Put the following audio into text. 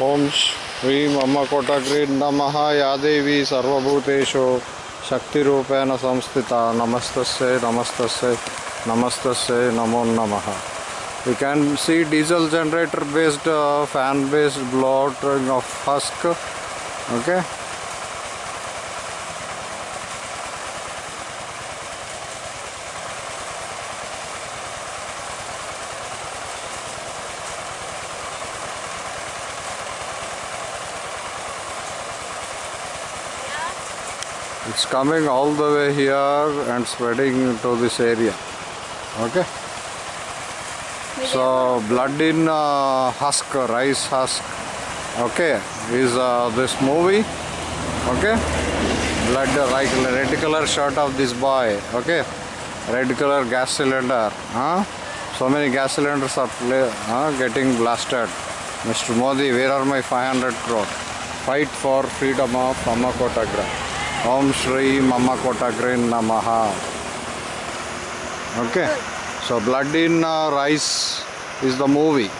ओम श्री अम्मकोटग्री नम, या यादेवी सर्वूतेषु शक्ति संस्थिता नमस्त नमस्त नमस्त नमो नम you can see diesel generator based fan based blot of husk okay? It's coming all the way here and spreading to this area. Okay? So blood in uh, husk rice husk. Okay? Is uh, this movie. Okay? Blood uh, like red color shirt of this boy. Okay? Red color gas cylinder. Huh? So many gas cylinders are huh? getting blasted. Mr modi where are my 500 crore? Fight for freedom of mama kotagra om shri mama kotagra namaha. Okay. So blood in uh, rice is the movie